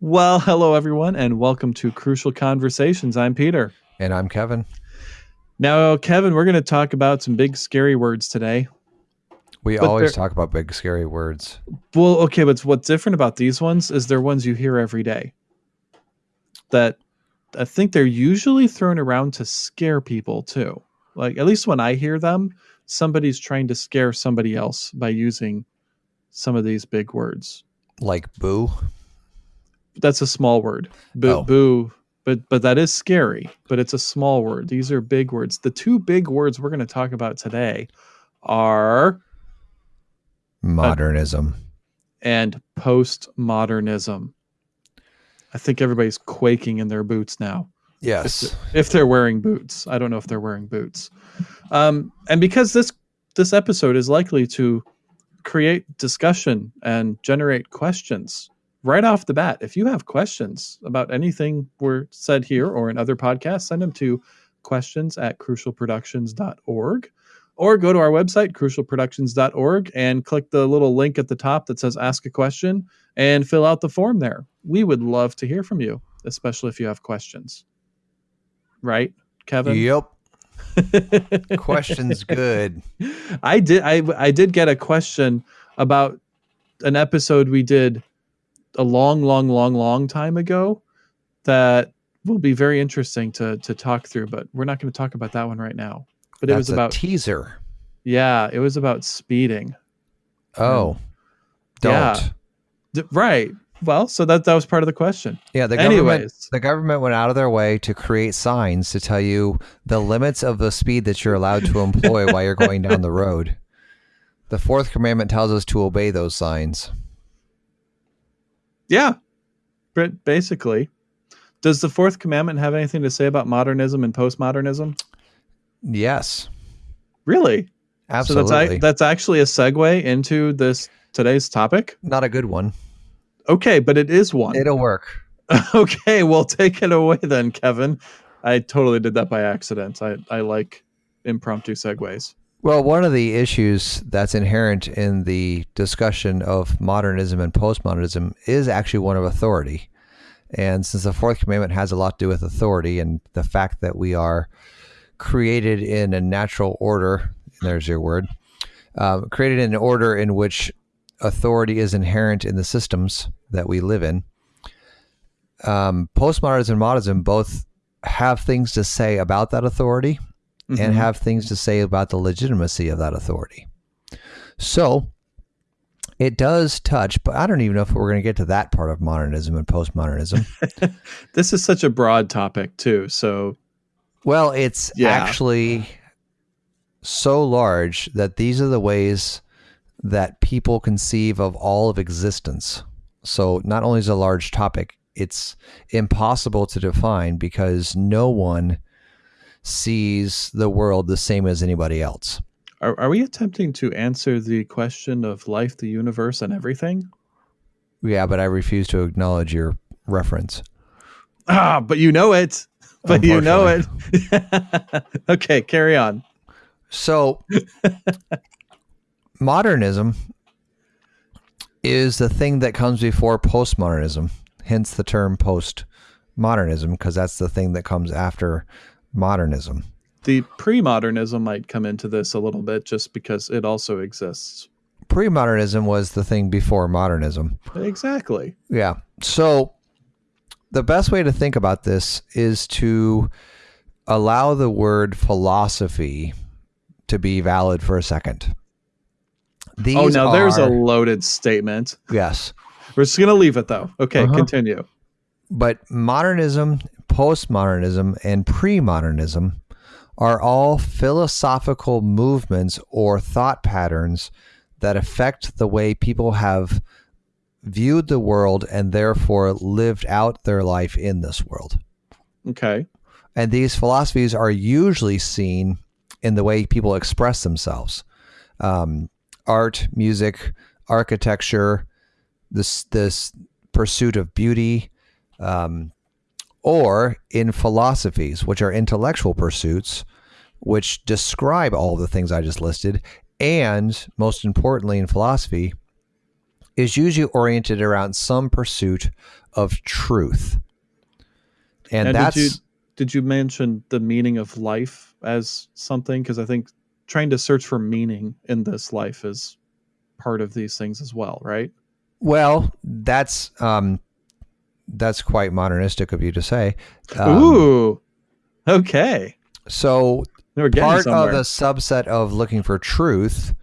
Well, hello everyone, and welcome to Crucial Conversations. I'm Peter. And I'm Kevin. Now, Kevin, we're going to talk about some big scary words today. We But always talk about big, scary words. Well, okay, but what's different about these ones is they're ones you hear every day. That I think they're usually thrown around to scare people too. Like at least when I hear them, somebody's trying to scare somebody else by using some of these big words. Like boo. That's a small word. Boo, Oh. boo. But but that is scary. But it's a small word. These are big words. The two big words we're going to talk about today are Modernism. and postmodernism. I think everybody's quaking in their boots now. yes. If they're wearing boots, I don't know if they're wearing boots. Um, and because this this episode is likely to create discussion and generate questions right off the bat. If you have questions about anything we're said here or in other podcasts, send them to questions at crucialproductions.org or go to our website, crucialproductions.org, and click the little link at the top that says ask a question and fill out the form there. We would love to hear from you, especially if you have questions. Right, Kevin? Yep. Question's good. I did I I did get a question about an episode we did a long long long long time ago that will be very interesting to to talk through but we're not going to talk about that one right now. But it was a about teaser. yeah, it was about speeding. Oh. Don't. Yeah. D- right. Well, so that that was part of the question. Yeah, the government Anyways, the government went out of their way to create signs to tell you the limits of the speed that you're allowed to employ while you're going down the road. The fourth commandment tells us to obey those signs. Yeah. But basically, does the fourth commandment have anything to say about modernism and postmodernism? Yes. Really? Absolutely. So that's that's actually a segue into this today's topic. Not a good one. Okay, but it is one. It'll work. okay, well take it away then, Kevin. I totally did that by accident. I, I like impromptu segues. Well, one of the issues that's inherent in the discussion of modernism and postmodernism is actually one of authority. And since the fourth commandment has a lot to do with authority and the fact that we are created in a natural order, there's your word, um, created in an order in which authority is inherent in the systems that we live in, um, postmodernism and modernism both have things to say about that authority Mhm. and have things to say about the legitimacy of that authority. So it does touch, but I don't even know if we're going to get to that part of modernism and postmodernism. this is such a broad topic too. So well, it's Yeah. actually so large that these are the ways that people conceive of all of existence. So not only is it a large topic, it's impossible to define because no one sees the world the same as anybody else. are, are we attempting to answer the question of life, the universe, and everything? Yeah, but I refuse to acknowledge your reference. Ah, but you know it. But you know it. okay, carry on. So, modernism is the thing that comes before postmodernism, hence the term postmodernism, because that's the thing that comes after modernism. The pre-modernism might come into this a little bit just because it also exists. Pre modernism was the thing before modernism. Exactly. Yeah. So, the best way to think about this is to allow the word philosophy to be valid for a second. These oh, now there's a loaded statement. yes. We're just gonna leave it though. Okay, Uh-huh. continue. But modernism, postmodernism, and pre-modernism are all philosophical movements or thought patterns that affect the way people have viewed the world and therefore lived out their life in this world. Okay. And these philosophies are usually seen in the way people express themselves. Um, art, music, architecture, this this pursuit of beauty, um, or in philosophies, which are intellectual pursuits, which describe all the things I just listed, and most importantly in philosophy, is usually oriented around some pursuit of truth. And, And that's did you did you mention the meaning of life as something? Because I think trying to search for meaning in this life is part of these things as well, right? well, that's um that's quite modernistic of you to say. Um, Ooh, okay. So part somewhere. of the subset of looking for truth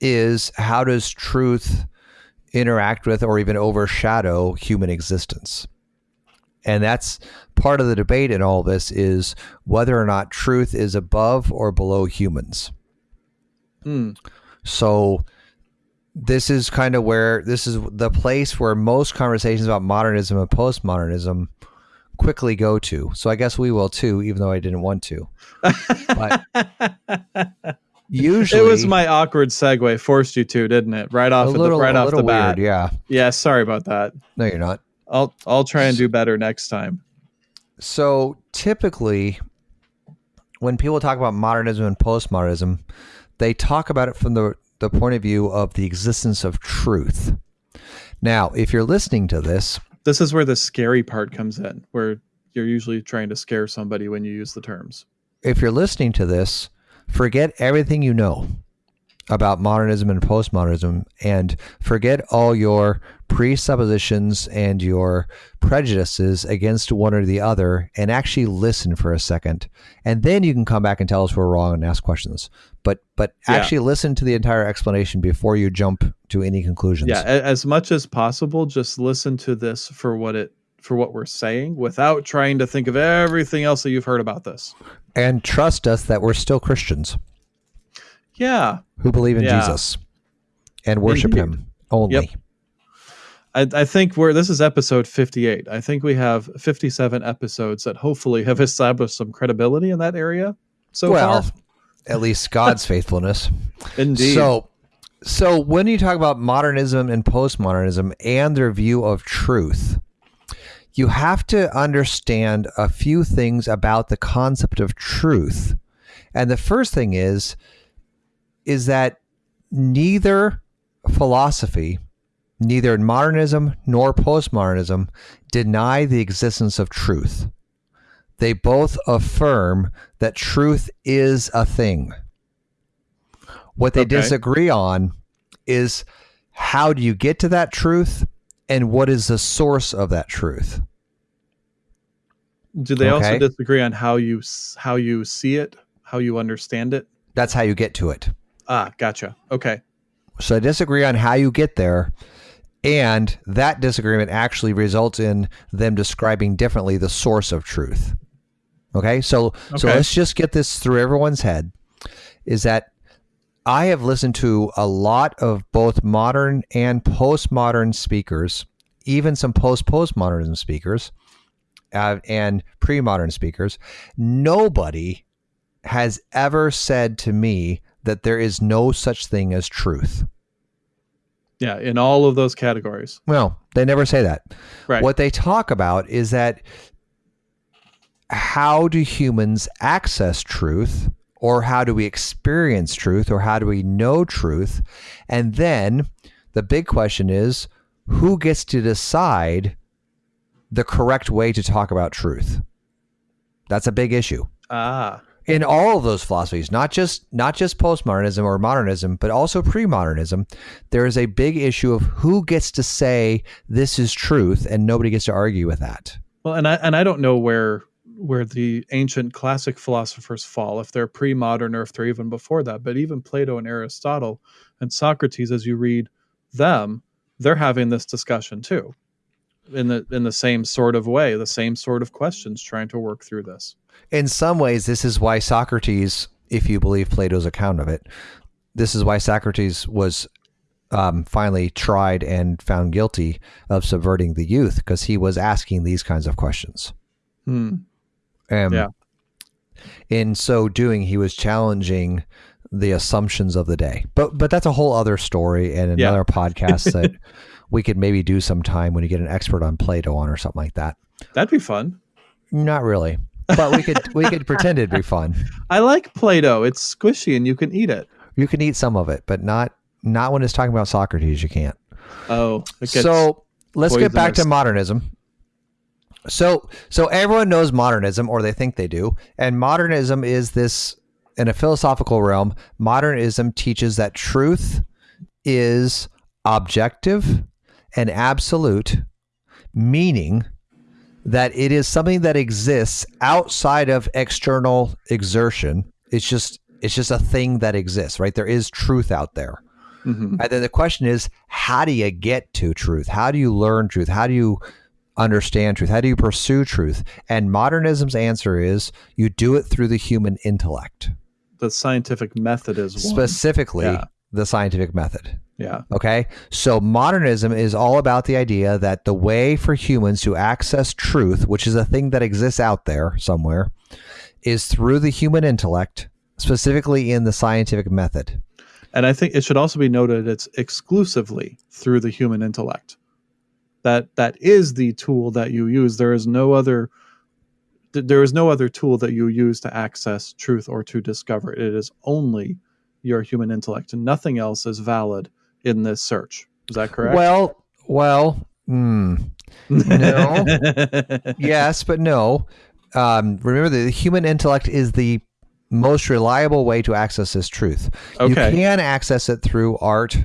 is how does truth interact with or even overshadow human existence and that's part of the debate in all this is whether or not truth is above or below humans Hmm. so this is kind of where this is the place where most conversations about modernism and postmodernism quickly go to so i guess we will too even though i didn't want to usually it was my awkward segue forced you to, didn't it? Right off, of little, the, right off the bat. weird yeah Yeah, sorry about that. no you're not I'll I'll try and do better next time. So typically, when people talk about modernism and postmodernism, they talk about it from the, the point of view of the existence of truth. Now, if you're listening to this, This is where the scary part comes in, where you're usually trying to scare somebody when you use the terms. if you're listening to this, forget everything you know about modernism and postmodernism and forget all your presuppositions and your prejudices against one or the other and actually listen for a second and then you can come back and tell us we're wrong and ask questions but but Yeah. actually listen to the entire explanation before you jump to any conclusions Yeah, as much as possible, just listen to this for what it for what we're saying without trying to think of everything else that you've heard about this. and trust us that we're still christians Yeah. who believe in Yeah. jesus and worship Indeed. him only Yep. I, I think we're this is episode 58. I think we have 57 episodes that hopefully have established some credibility in that area so well far. at least god's faithfulness Indeed. So, so when you talk about modernism and postmodernism and their view of truth, you have to understand a few things about the concept of truth. And the first thing is is that neither philosophy, neither modernism nor postmodernism deny the existence of truth. They both affirm that truth is a thing. What they Okay. disagree on is how do you get to that truth and what is the source of that truth? Do they also disagree on how you how you see it, how you understand it? That's how you get to it. Ah, gotcha. Okay. So I disagree on how you get there. And that disagreement actually results in them describing differently the source of truth. Okay. So so let's just get this through everyone's head is that I have listened to a lot of both modern and postmodern speakers, even some post postmodernism speakers uh, and pre modern speakers. Nobody has ever said to me that there is no such thing as truth. Yeah, in all of those categories. Well, they never say that. Right. What they talk about is that how do humans access truth or how do we experience truth or how do we know truth? And then the big question is who gets to decide the correct way to talk about truth? That's a big issue Ah. In all of those philosophies not just not just postmodernism or modernism but also pre-modernism there is a big issue of who gets to say this is truth and nobody gets to argue with that Well, and I and I don't know where where the ancient classic philosophers fall, if they're pre-modern or if they're even before that. But even Plato and Aristotle and Socrates, as you read them, they're having this discussion too, in the in the same sort of way, the same sort of questions, trying to work through this. in some ways this is why socrates if you believe plato's account of it this is why socrates was um, finally tried and found guilty of subverting the youth because he was asking these kinds of questions Hmm. Um, Yeah. In so doing, he was challenging the assumptions of the day. But but that's a whole other story and Yeah. another podcast that we could maybe do sometime when you get an expert on Plato on or something like that. That'd be fun. Not really, but we could we could pretend it'd be fun. I like Play-Doh. It's squishy and you can eat it. You can eat some of it, but not not when it's talking about Socrates. You can't. Oh, So let's get back to modernism. So so everyone knows modernism, or they think they do, and modernism is this in a philosophical realm. Modernism teaches that truth is objective and absolute, meaning that it is something that exists outside of external exertion. It's just it's just a thing that exists, right? There is truth out there. Mhm. And then the question is, how do you get to truth? How do you learn truth? How do you understand truth? How do you pursue truth? And modernism's answer is you do it through the human intellect, the scientific method is one. specifically Yeah. the scientific method. Yeah. Okay. So modernism is all about the idea that the way for humans to access truth, which is a thing that exists out there somewhere, is through the human intellect, specifically in the scientific method. And I think it should also be noted it's exclusively through the human intellect. That that is the tool that you use. There is no other there is no other tool that you use to access truth or to discover it. It is only your human intellect and nothing else is valid in this search. Is that correct? Well, well, hmm. no. yes, but no. Um, remember, the human intellect is the most reliable way to access this truth. Okay. You can access it through art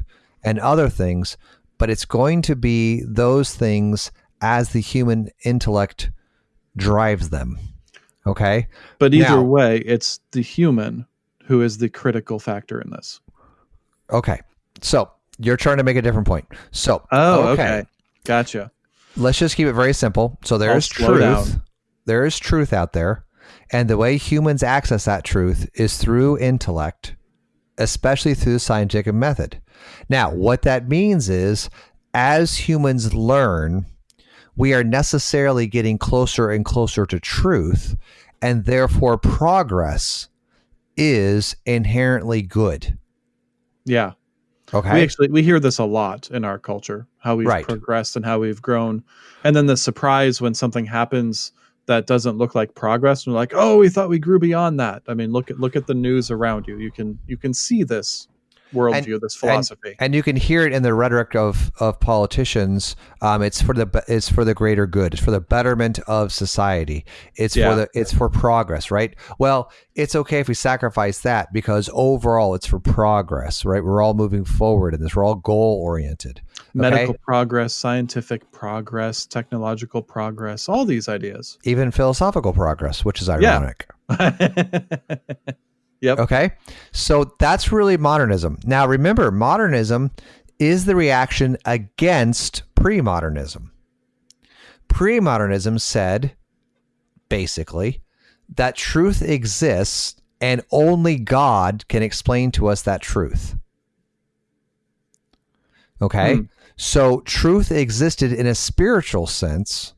and other things, but it's going to be those things as the human intellect drives them. Okay. But either Now- way, it's the human who is the critical factor in this. Okay. So you're trying to make a different point. So, Oh, okay. Gotcha. let's just keep it very simple. So there I'll is truth. down. There is truth out there. And the way humans access that truth is through intellect, especially through the scientific method. Now, what that means is as humans learn, we are necessarily getting closer and closer to truth, and therefore progress is inherently good. Yeah. Okay. We actually we hear this a lot in our culture, how we've Right. progressed and how we've grown. And then the surprise when something happens that doesn't look like progress. And we're like, oh, we thought we grew beyond that. I mean, look at look at the news around you. You can you can see this worldview, this philosophy. and you can hear it in the rhetoric of of politicians. Um, it's for the it's for the greater good. It's for the betterment of society. It's Yeah. for the it's for progress, right? Well, it's okay if we sacrifice that because overall it's for progress, right? We're all moving forward in this. We're all goal oriented. Medical progress, scientific progress, technological progress, all these ideas. Even philosophical progress, which is Yeah. yep. Okay. So that's really modernism. Now, remember, modernism is the reaction against pre modernism. Pre modernism said, basically, that truth exists and only God can explain to us that truth. Okay. Hmm. So truth existed in a spiritual sense,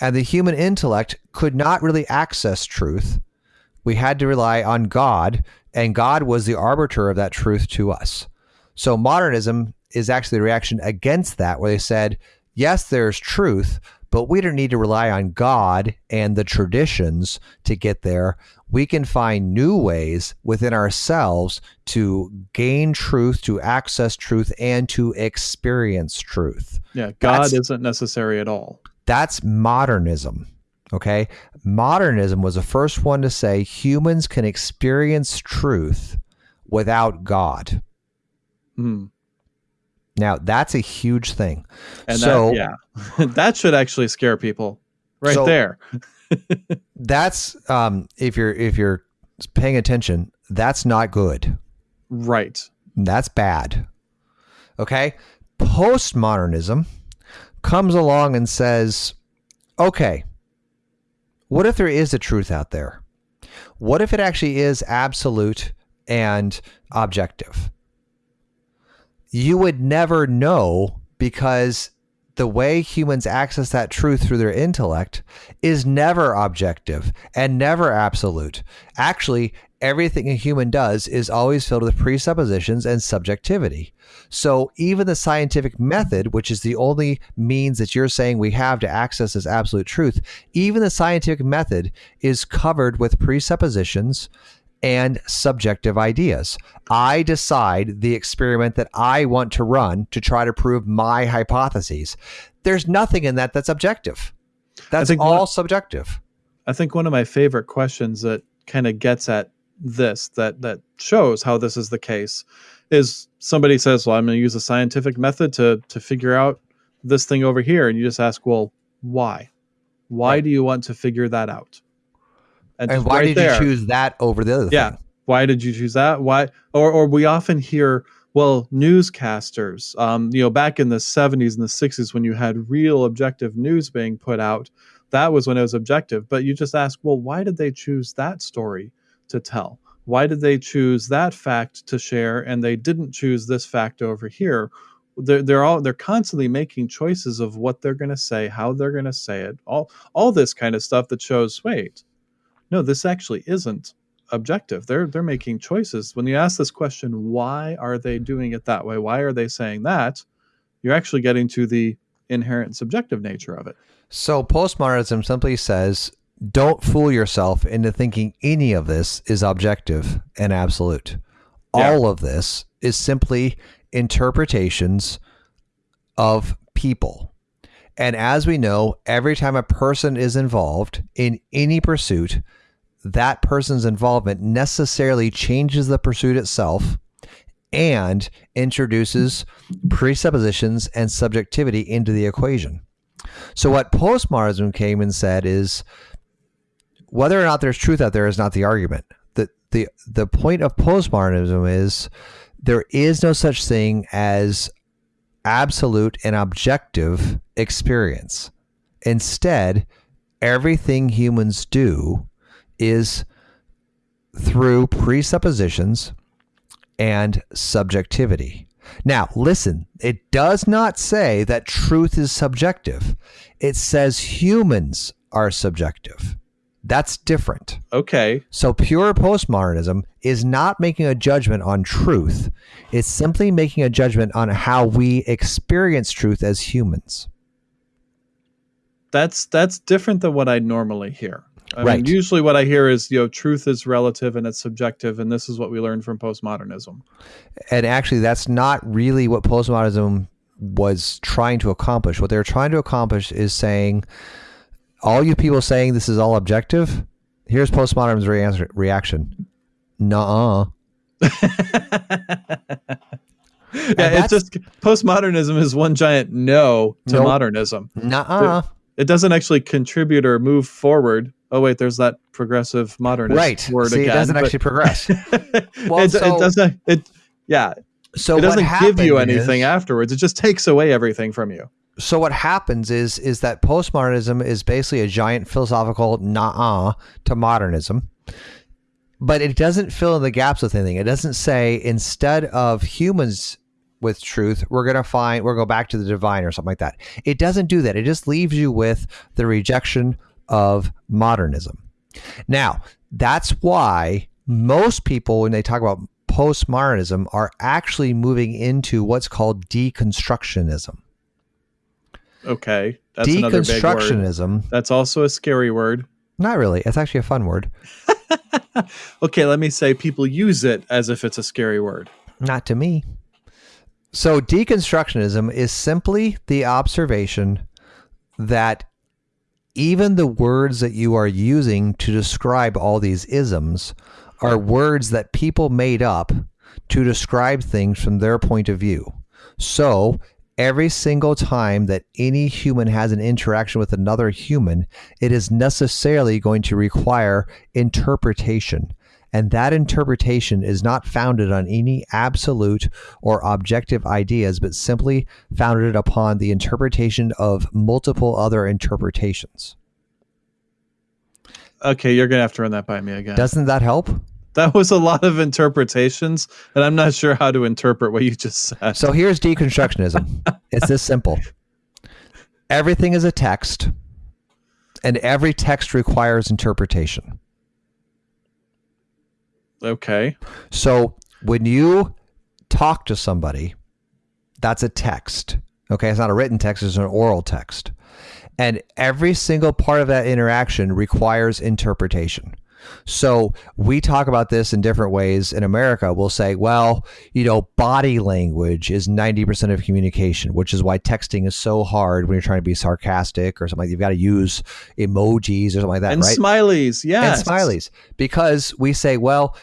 and the human intellect could not really access truth we had to rely on God, and God was the arbiter of that truth to us. So modernism is actually the reaction against that, where they said, yes, there's truth, but we don't need to rely on God and the traditions to get there. We can find new ways within ourselves to gain truth, to access truth, and to experience truth. Yeah. God That's- isn't necessary at all. That's modernism. Okay. Modernism was the first one to say humans can experience truth without God. Hmm. Now, that's a huge thing. And so, that, yeah, that should actually scare people right So- there. that's um, if you're if you're paying attention, that's not good. Right. That's bad. Okay? Postmodernism comes along and says, okay, what if there is a truth out there? What if it actually is absolute and objective? You would never know because the way humans access that truth through their intellect is never objective and never absolute. Actually, everything a human does is always filled with presuppositions and subjectivity. So even the scientific method, which is the only means that you're saying we have to access this absolute truth, even the scientific method is covered with presuppositions and subjective ideas. I decide the experiment that I want to run to try to prove my hypotheses. There's nothing in that that's objective. That's all one, subjective. I think one of my favorite questions that kind of gets at this that that shows how this is the case is somebody says, "Well, I'm going to use a scientific method to to figure out this thing over here," and you just ask, "Well, why? Why right. do you want to figure that out?" And, and why right did there, you choose that over the other yeah, thing? why did you choose that? Why? Or or we often hear, well, newscasters, um, you know, back in the 70s and the 60s when you had real objective news being put out, that was when it was objective. But you just ask, well, why did they choose that story to tell? Why did they choose that fact to share and they didn't choose this fact over here? They're, they're all they're constantly making choices of what they're going to say, how they're going to say it, all all this kind of stuff that shows wait, no, this actually isn't objective. They're they're making choices. When you ask this question, why are they doing it that way? Why are they saying that? You're actually getting to the inherent subjective nature of it. So postmodernism simply says don't fool yourself into thinking any of this is objective and absolute. Yeah. All of this is simply interpretations of people. And as we know, every time a person is involved in any pursuit, that person's involvement necessarily changes the pursuit itself and introduces presuppositions and subjectivity into the equation. So, what postmodernism came and said is whether or not there's truth out there is not the argument. The, the, the point of postmodernism is there is no such thing as absolute and objective experience. Instead, everything humans do is through presuppositions and subjectivity. Now, listen, it does not say that truth is subjective. It says humans are subjective. That's different. Okay. So pure postmodernism is not making a judgment on truth. It's simply making a judgment on how we experience truth as humans. That's that's different than what I normally hear. I right. mean, usually what I hear is, you know, truth is relative and it's subjective, and this is what we learned from postmodernism. And actually, that's not really what postmodernism was trying to accomplish. What they're trying to accomplish is saying all you people saying this is all objective, here's postmodernism's re- reaction. Nuh-uh. yeah, it's just postmodernism is one giant no to nope. modernism. Nuh-uh. It, it doesn't actually contribute or move forward. Oh wait, there's that progressive modernist right. word See, again. It doesn't actually progress. well, it, so, it doesn't. It yeah. So it doesn't give you anything is, afterwards. It just takes away everything from you so what happens is is that postmodernism is basically a giant philosophical nah to modernism but it doesn't fill in the gaps with anything. It doesn't say instead of humans with truth we're going to find we're go back to the divine or something like that. It doesn't do that. It just leaves you with the rejection of modernism. Now that's why most people when they talk about postmodernism are actually moving into what's called deconstructionism Okay. That's Deconstructionism. That's also a scary word. Not really. It's actually a fun word. okay, let me say people use it as if it's a scary word. Not to me. So, deconstructionism is simply the observation that even the words that you are using to describe all these isms are words that people made up to describe things from their point of view. So, every single time that any human has an interaction with another human, it is necessarily going to require interpretation. And that interpretation is not founded on any absolute or objective ideas, but simply founded upon the interpretation of multiple other interpretations. Okay, you're going to have to run that by me again. Doesn't that help? That was a lot of interpretations, and I'm not sure how to interpret what you just said. So here's deconstructionism. it's this simple. Everything is a text, and every text requires interpretation. Okay. So when you talk to somebody, that's a text. Okay, it's not a written text, it's an oral text. And every single part of that interaction requires interpretation. So we talk about this in different ways. In America, we'll say, well, you know, body language is 90% of communication, which is why texting is so hard when you're trying to be sarcastic or something. Like you've got to use emojis or something like that, and right? smileys, yes. And smileys. Because we say, well,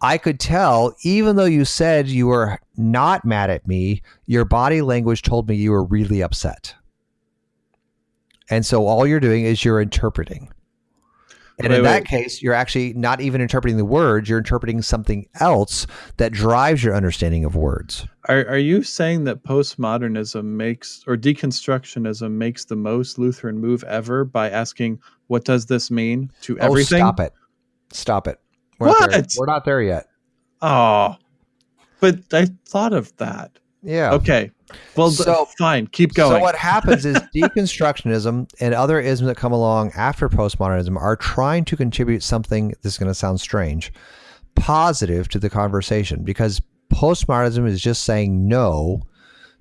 I could tell, even though you said you were not mad at me, your body language told me you were really upset. And so all you're doing is you're interpreting. And Wait, in that wait. case, you're actually not even interpreting the words, you're interpreting something else that drives your understanding of words. Are, are you saying that postmodernism makes or deconstructionism makes the most Lutheran move ever by asking, what does this mean to oh, everything? Oh, stop it. Stop it. We're Not. What? We're not there yet. Oh, but I thought of that. Yeah. Okay. Well, So- fine. Keep going. So what happens is deconstructionism and other isms that come along after postmodernism are trying to contribute something. This is going to sound strange, positive to the conversation because postmodernism is just saying no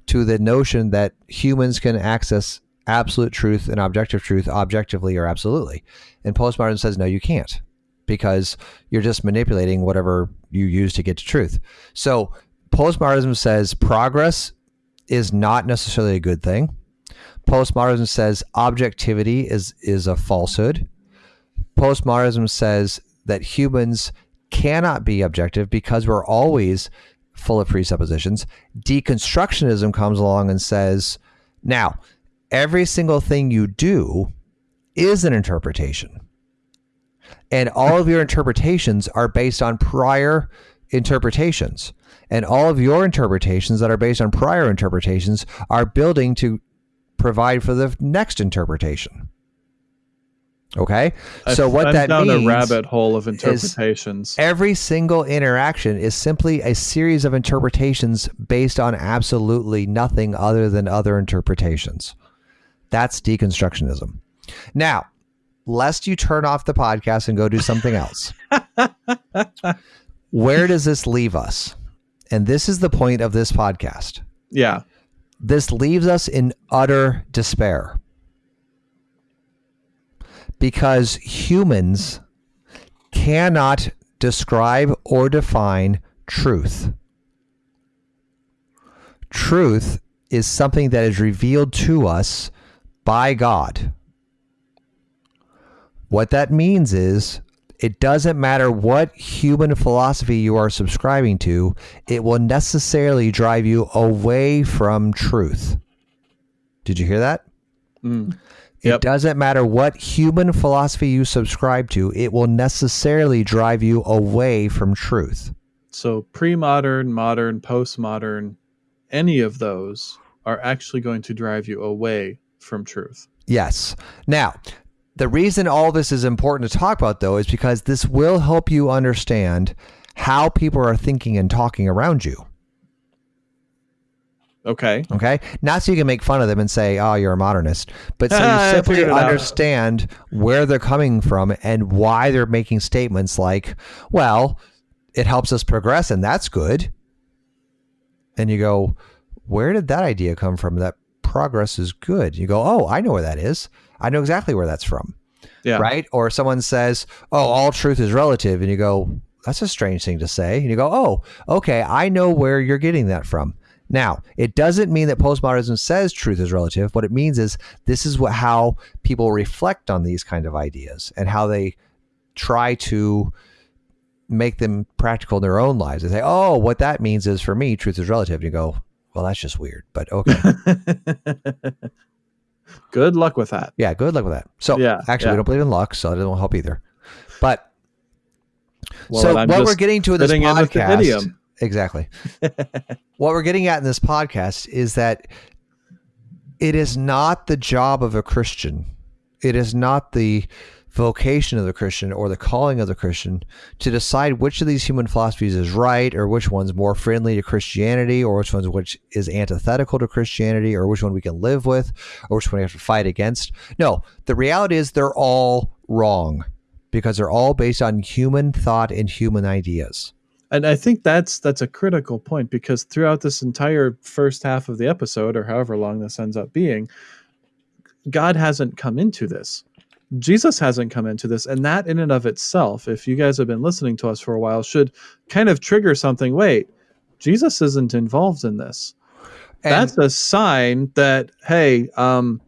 to the notion that humans can access absolute truth and objective truth objectively or absolutely, and postmodernism says no, you can't because you're just manipulating whatever you use to get to truth. So postmodernism says progress is not necessarily a good thing. Postmodernism says objectivity is is a falsehood. Postmodernism says that humans cannot be objective because we're always full of presuppositions. Deconstructionism comes along and says, now, every single thing you do is an interpretation. And all of your interpretations are based on prior interpretations. And all of your interpretations that are based on prior interpretations are building to provide for the next interpretation. Okay? I've- so what I'm that down means a rabbit hole of interpretations. every single interaction is simply a series of interpretations based on absolutely nothing other than other interpretations. That's deconstructionism. Now, lest you turn off the podcast and go do something else, where does this leave us? And this is the point of this podcast. yeah. This leaves us in utter despair. Because humans cannot describe or define truth. Truth is something that is revealed to us by God. What that means is it doesn't matter what human philosophy you are subscribing to, it will necessarily drive you away from truth. Did you hear that? Mm. It Yep. doesn't matter what human philosophy you subscribe to, it will necessarily drive you away from truth. So pre-modern, modern, postmodern, any of those are actually going to drive you away from truth. Yes. Now, the reason all this is important to talk about, though, is because this will help you understand how people are thinking and talking around you. Okay. Okay. Not so you can make fun of them and say, oh, you're a modernist, but so you simply understand where they're coming from and why they're making statements like, well, it helps us progress and that's good. And you go, where did that idea come from? That progress is good. You go, oh, I know where that is. I know exactly where that's from. Yeah. Right. Or someone says, oh, all truth is relative. And you go, that's a strange thing to say. And you go, oh, okay, I know where you're getting that from. Now, it doesn't mean that postmodernism says truth is relative. What it means is this is what how people reflect on these kind of ideas and how they try to make them practical in their own lives. They say, "Oh, what that means is for me, truth is relative." And you go, "Well, that's just weird." But okay, Good luck with that. yeah, good luck with that. So, Yeah, actually, yeah. we don't believe in luck, so it doesn't help either. But Well, so what we're getting to in this fitting in podcast, exactly. what we're getting at in this podcast is that it is not the job of a Christian. It is not the vocation of the Christian or the calling of the Christian to decide which of these human philosophies is right or which one's more friendly to Christianity or which one's which is antithetical to Christianity or which one we can live with or which one we have to fight against. No, the reality is they're all wrong because they're all based on human thought and human ideas. And I think that's that's a critical point because throughout this entire first half of the episode, or however long this ends up being, God hasn't come into this. Jesus hasn't come into this. And that, in and of itself, if you guys have been listening to us for a while, should kind of trigger something. Wait, Jesus isn't involved in this. And- That's a sign that, hey, um,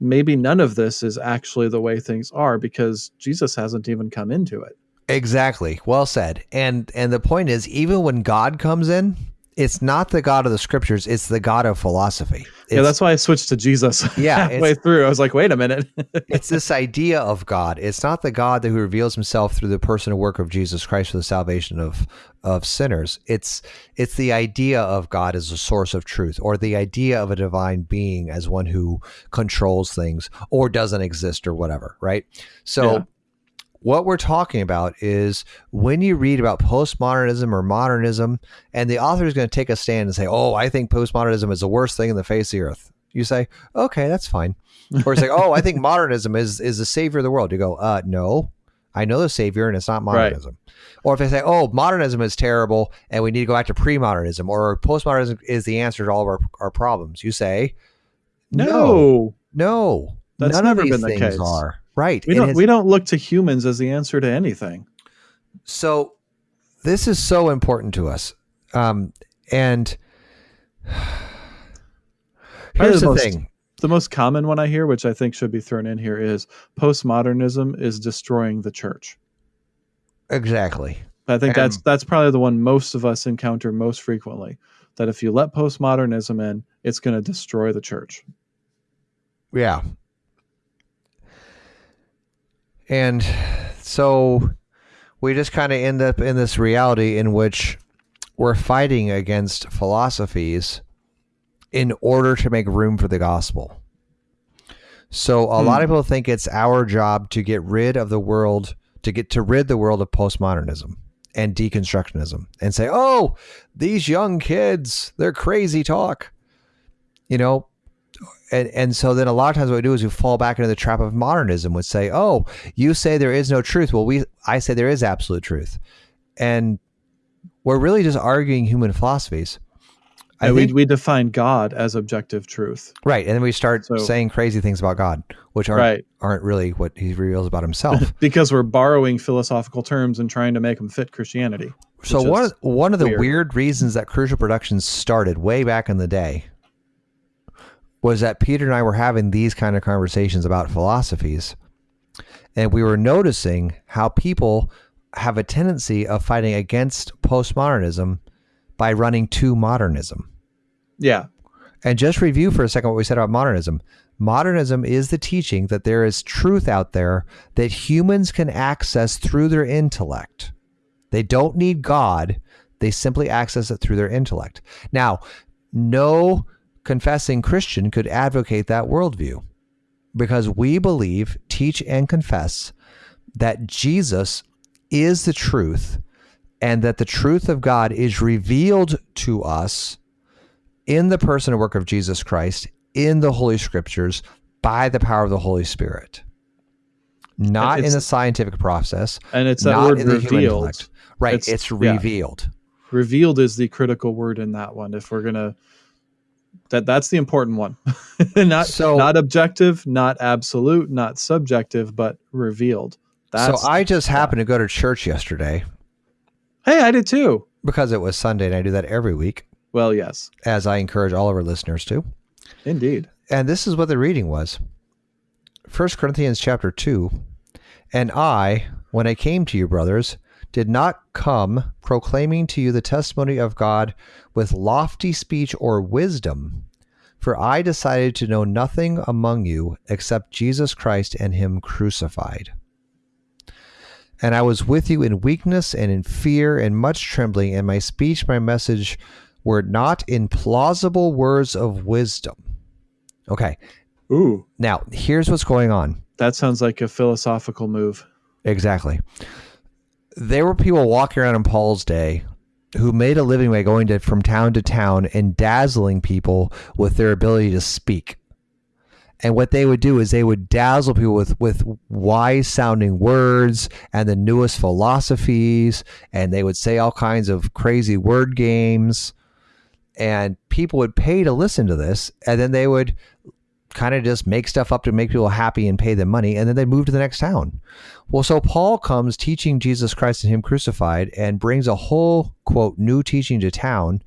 maybe none of this is actually the way things are because Jesus hasn't even come into it. Exactly. Well said. And and the point is, even when God comes in, it's not the God of the scriptures; it's the God of philosophy. It's, yeah, that's why I switched to Jesus. Yeah, halfway through, I was like, wait a minute. it's this idea of God. It's not the God that who reveals Himself through the person and work of Jesus Christ for the salvation of of sinners. It's it's the idea of God as a source of truth, or the idea of a divine being as one who controls things or doesn't exist or whatever. Right. So. Yeah. What we're talking about is when you read about postmodernism or modernism, and the author is going to take a stand and say, Oh, I think postmodernism is the worst thing in the face of the earth. You say, Okay, that's fine. Or say, Oh, I think modernism is is the savior of the world. You go, uh, no. I know the savior and it's not modernism. Or if they say, Oh, modernism is terrible and we need to go back to pre modernism or postmodernism is the answer to all of our, our problems, you say, no, No. That's None never of these been the things case. are. Right. we don't. We don't look to humans as the answer to anything. So this is so important to us. Um, and here's the the most- thing. The most common one I hear, which I think should be thrown in here, is postmodernism is destroying the church. Exactly. I think that's that's probably the one most of us encounter most frequently. That if you let postmodernism in, it's going to destroy the church. Yeah. And so we just kind of end up in this reality in which we're fighting against philosophies in order to make room for the gospel. So a hmm. lot of people think it's our job to get rid of the world, to get to rid the world of postmodernism and deconstructionism and say, oh, these young kids, they're crazy talk. You know, and and so then a lot of times what we do is we fall back into the trap of modernism would say oh you say there is no truth well we i say there is absolute truth and we're really just arguing human philosophies i And think we we define God as objective truth. right and then we start So- saying crazy things about god which aren't Right. aren't really what he reveals about himself Because we're borrowing philosophical terms and trying to make them fit Christianity. so one of, one of the weird. weird reasons that crucial productions started way back in the day was that Peter and I were having these kind of conversations about philosophies and we were noticing how people have a tendency of fighting against postmodernism by running to modernism. Yeah. And just review for a second what we said about modernism. Modernism is the teaching that there is truth out there that humans can access through their intellect. They don't need God, they simply access it through their intellect. Now, no confessing Christian could advocate that worldview because we believe, teach, and confess that Jesus is the truth and that the truth of God is revealed to us in the person and work of Jesus Christ in the Holy Scriptures by the power of the Holy Spirit. Not in the scientific process, And it's that not word in the human revealed. intellect. Right, it's, It's- yeah. revealed. Revealed is the critical word in that one. If we're gonna that that's the important one. not So- not objective, not absolute, not subjective, but revealed. That's so I just happened to go to church yesterday Hey, I did too. because it was Sunday and I do that every week, Well, yes. as I encourage all of our listeners to. Indeed. And this is what the reading was. 1 Corinthians chapter 2. And I, when I came to you, brothers, did not come proclaiming to you the testimony of God with lofty speech or wisdom, for I decided to know nothing among you except Jesus Christ and Him crucified. And I was with you in weakness and in fear and much trembling, and my speech, my message were not in plausible words of wisdom. Okay, Ooh, now here's what's going on. that sounds like a philosophical move. Exactly. There were people walking around in Paul's day who made a living by going to, from town to town and dazzling people with their ability to speak. And what they would do is they would dazzle people with, with wise sounding words and the newest philosophies, and they would say all kinds of crazy word games. And people would pay to listen to this, and then they would kind of just make stuff up to make people happy and pay them money, and then they move to the next town. Well, so Paul comes teaching Jesus Christ and Him crucified and brings a whole, quote, new teaching to town.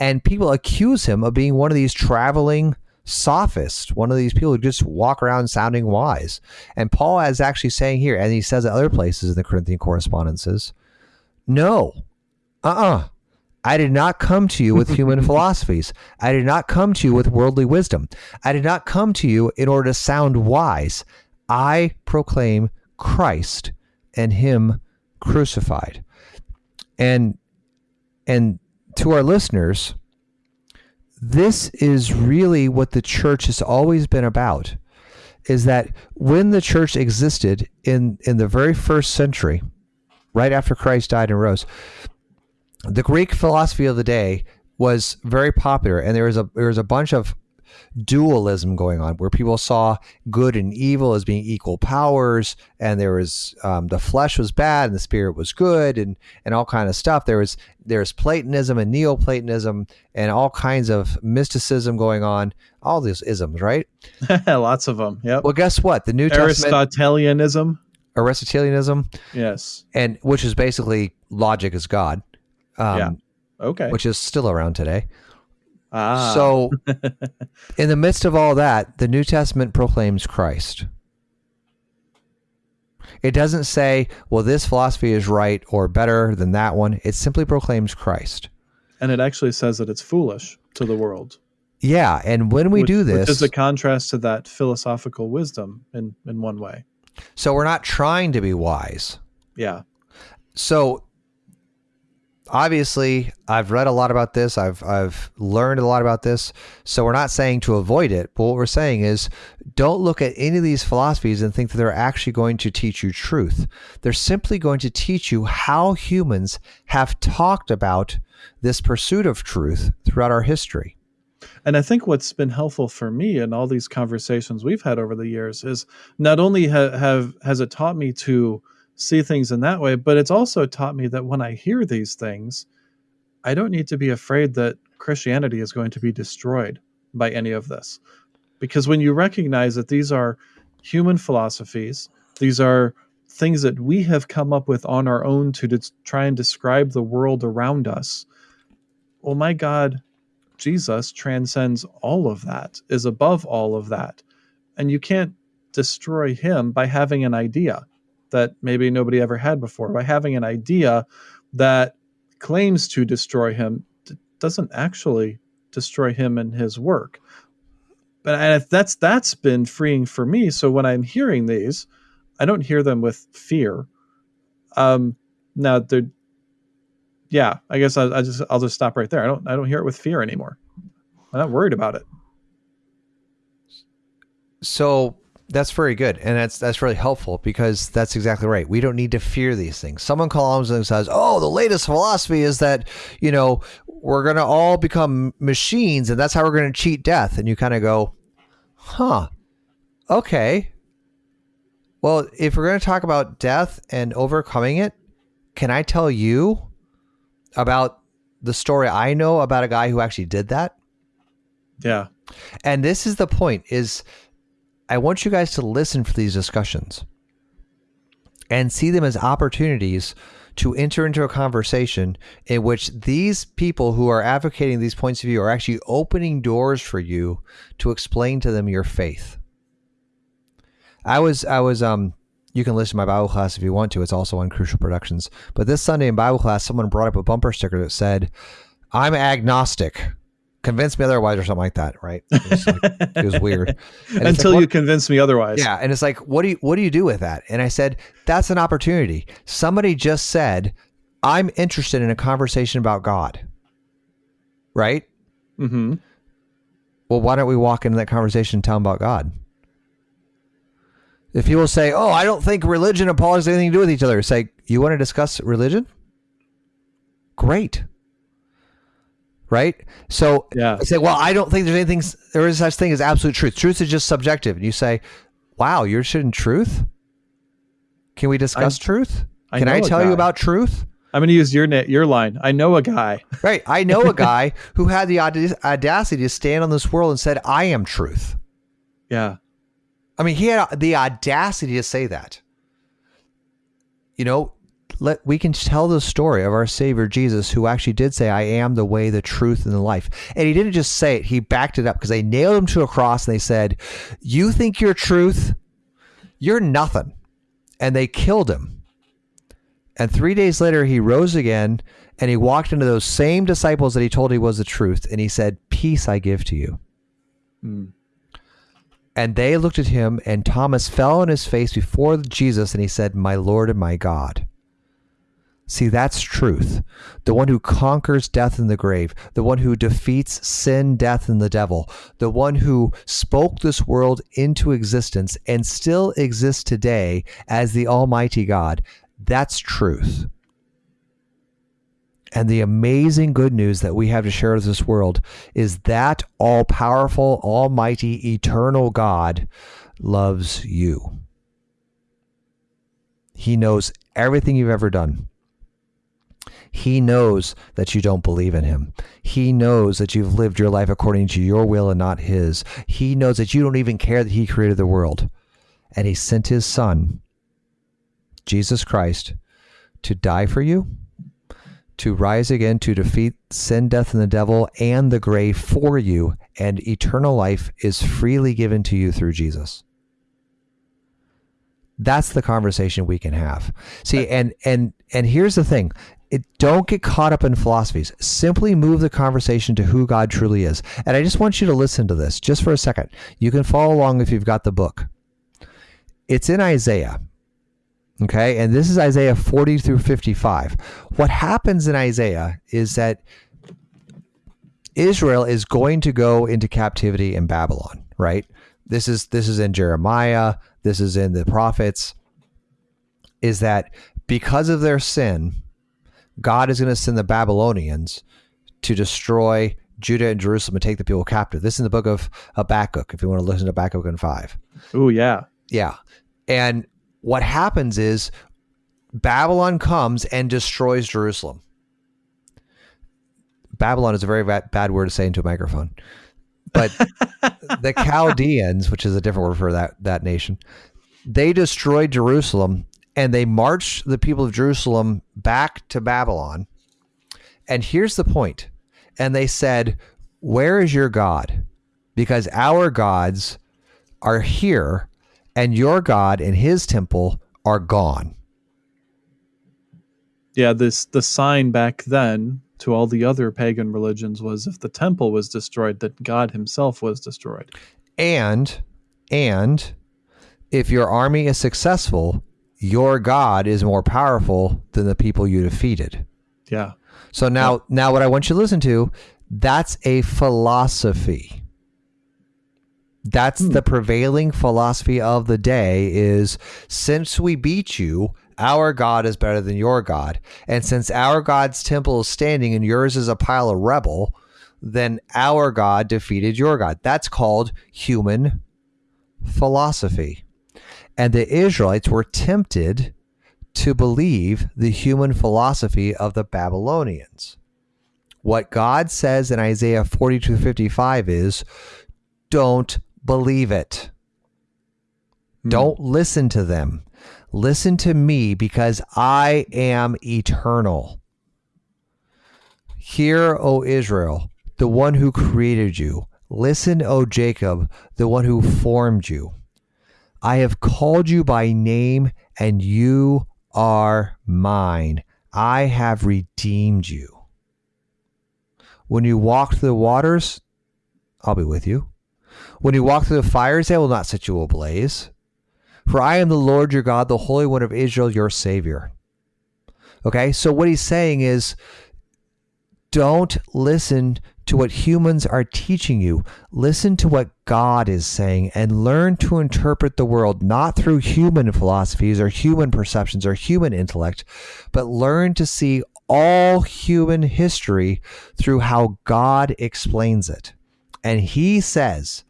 And people accuse him of being one of these traveling sophists, one of these people who just walk around sounding wise. And Paul is actually saying here, and he says at other places in the Corinthian correspondences, no, uh uh I did not come to you with human philosophies. I did not come to you with worldly wisdom. I did not come to you in order to sound wise. I proclaim Christ and him crucified. And and to our listeners, this is really what the church has always been about is that when the church existed in in the very first century, right after Christ died and rose, the Greek philosophy of the day was very popular, and there was a there was a bunch of dualism going on where people saw good and evil as being equal powers and there was um, the flesh was bad and the spirit was good and and all kind of stuff. There was there's platonism and neoplatonism and all kinds of mysticism going on. All these isms right? Lots of them yeah well guess what? The new Testament. aristotelianism. Aristotelianism? Yes. And which is basically logic is god um, yeah. Okay. Which is still around today. Ah. So, in the midst of all that, the New Testament proclaims Christ. It doesn't say, well, this philosophy is right or better than that one. It simply proclaims Christ. And it actually says that it's foolish to the world. Yeah. And when we which, do this. Which is a contrast to that philosophical wisdom in, in one way. So we're not trying to be wise. Yeah. So obviously I've read a lot about this. I've I've learned a lot about this. So we're not saying to avoid it, but what we're saying is don't look at any of these philosophies and think that they're actually going to teach you truth. They're simply going to teach you how humans have talked about this pursuit of truth throughout our history. And I think what's been helpful for me in all these conversations we've had over the years is not only ha- have has it taught me to see things in that way. But it's also taught me that when I hear these things, I don't need to be afraid that Christianity is going to be destroyed by any of this. Because when you recognize that these are human philosophies, these are things that we have come up with on our own to de- try and describe the world around us. Well, my God, Jesus transcends all of that, is above all of that. And you can't destroy him by having an idea that maybe nobody ever had before by having an idea that claims to destroy him doesn't actually destroy him and his work. But that's that's been freeing for me. So when i'm hearing these i don't hear them with fear. Um now they're yeah i guess I, I just i'll just stop right there. I don't i don't hear it with fear anymore. I'm not worried about it. So that's very good, and that's that's really helpful because that's exactly right. We don't need to fear these things. Someone comes and says, "Oh, the latest philosophy is that you know we're going to all become machines, and that's how we're going to cheat death." And you kind of go, "Huh? Okay. Well, if we're going to talk about death and overcoming it, can I tell you about the story I know about a guy who actually did that?" Yeah. And this is the point: is I want you guys to listen for these discussions and see them as opportunities to enter into a conversation in which these people who are advocating these points of view are actually opening doors for you to explain to them your faith. I was I was um you can listen to my Bible class if you want to. It's also on Crucial Productions. But this Sunday in Bible class, someone brought up a bumper sticker that said, "I'm agnostic." Convince me otherwise or something like that right? It was, like, it was weird. Until like, you convince me otherwise. Yeah and it's like what do you what do you do with that? And i said that's an opportunity. Somebody just said i'm interested in a conversation about god. Right? Mm-hmm. Well why don't we walk into that conversation and tell them about god? If people say oh i don't think religion and politics have anything to do with each other say you want to discuss religion? Great right? So yeah. I say, well, I don't think there's anything, there is such thing as absolute truth. Truth is just subjective. And you say, wow, you're in truth? Can we discuss I, truth? I Can I tell you about truth? I'm going to use your net, your line. I know a guy. Right. I know a guy who had the audacity to stand on this world and said, I am truth. Yeah. I mean, he had the audacity to say that. You know, let we can tell the story of our Savior Jesus, who actually did say, "I am the way, the truth, and the life." And he didn't just say it; he backed it up because they nailed him to a cross and they said, "You think you're truth? You're nothing," and they killed him. And three days later, he rose again and he walked into those same disciples that he told he was the truth, and he said, "Peace I give to you." Mm. And they looked at him, and Thomas fell on his face before Jesus, and he said, My Lord and my God. See, that's truth. The one who conquers death and the grave, the one who defeats sin, death, and the devil, the one who spoke this world into existence and still exists today as the Almighty God. That's truth. And the amazing good news that we have to share with this world is that all powerful, almighty, eternal God loves you. He knows everything you've ever done. He knows that you don't believe in him. He knows that you've lived your life according to your will and not his. He knows that you don't even care that he created the world. And he sent his son, Jesus Christ, to die for you to rise again to defeat sin, death, and the devil and the grave for you, and eternal life is freely given to you through Jesus. That's the conversation we can have. See, and and and here's the thing. It, don't get caught up in philosophies. Simply move the conversation to who God truly is. And I just want you to listen to this just for a second. You can follow along if you've got the book. It's in Isaiah. Okay. And this is Isaiah 40 through 55. What happens in Isaiah is that Israel is going to go into captivity in Babylon, right? This is this is in Jeremiah, this is in the prophets is that because of their sin, God is going to send the Babylonians to destroy Judah and Jerusalem and take the people captive. This is in the book of Habakkuk, if you want to listen to Habakkuk in 5. Oh, yeah. Yeah. And what happens is Babylon comes and destroys Jerusalem. Babylon is a very bad, bad word to say into a microphone. But the Chaldeans, which is a different word for that, that nation, they destroyed Jerusalem and they marched the people of Jerusalem back to Babylon. And here's the point. And they said, Where is your God? Because our gods are here and your God and his temple are gone. Yeah, this the sign back then to all the other pagan religions was if the temple was destroyed, that God himself was destroyed. And and if your army is successful, your God is more powerful than the people you defeated. Yeah. So now yeah. now what I want you to listen to, that's a philosophy. That's hmm. the prevailing philosophy of the day is since we beat you, our God is better than your God. And since our God's temple is standing and yours is a pile of rubble, then our God defeated your God. That's called human philosophy. And the Israelites were tempted to believe the human philosophy of the Babylonians. What God says in Isaiah 42 55 is don't believe it. Hmm. Don't listen to them. Listen to me because I am eternal. Hear, O Israel, the one who created you. Listen, O Jacob, the one who formed you. I have called you by name, and you are mine. I have redeemed you. When you walk through the waters, I'll be with you. When you walk through the fires, they will not set you ablaze. For I am the Lord your God, the Holy One of Israel, your Savior. Okay, so what he's saying is don't listen to what humans are teaching you. Listen to what God is saying and learn to interpret the world not through human philosophies or human perceptions or human intellect, but learn to see all human history through how God explains it. And he says,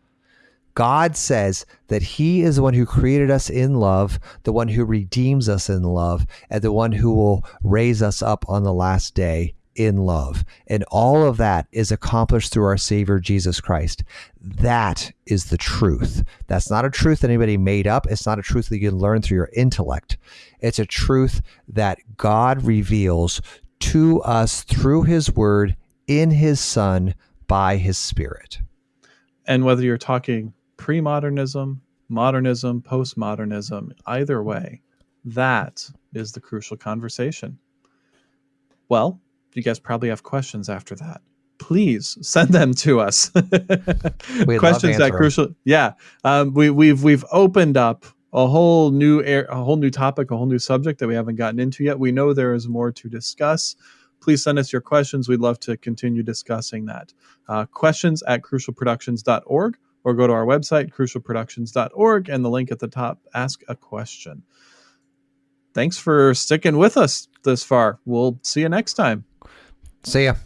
God says that He is the one who created us in love, the one who redeems us in love, and the one who will raise us up on the last day in love. And all of that is accomplished through our Savior Jesus Christ. That is the truth. That's not a truth that anybody made up. It's not a truth that you can learn through your intellect. It's a truth that God reveals to us through his word in his son by his spirit. And whether you're talking pre modernism, modernism, postmodernism, either way, that is the crucial conversation. Well, you guys probably have questions after that. Please send them to us. questions at crucial. Yeah, um, we, we've we've opened up a whole new air, a whole new topic, a whole new subject that we haven't gotten into yet. We know there is more to discuss. Please send us your questions. We'd love to continue discussing that. Uh, questions at crucialproductions.org or go to our website, crucialproductions.org, and the link at the top, ask a question. Thanks for sticking with us this far. We'll see you next time. See ya.